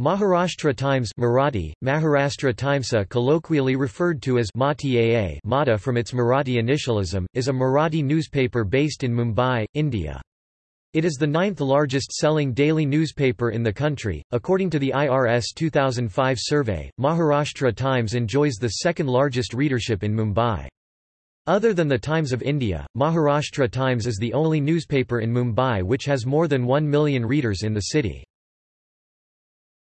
Maharashtra Times Marathi, Maharashtra Timesa colloquially referred to as Mata Mata from its Marathi initialism, is a Marathi newspaper based in Mumbai, India. It is the ninth largest selling daily newspaper in the country. According to the IRS 2005 survey, Maharashtra Times enjoys the second largest readership in Mumbai. Other than the Times of India, Maharashtra Times is the only newspaper in Mumbai which has more than 1 million readers in the city.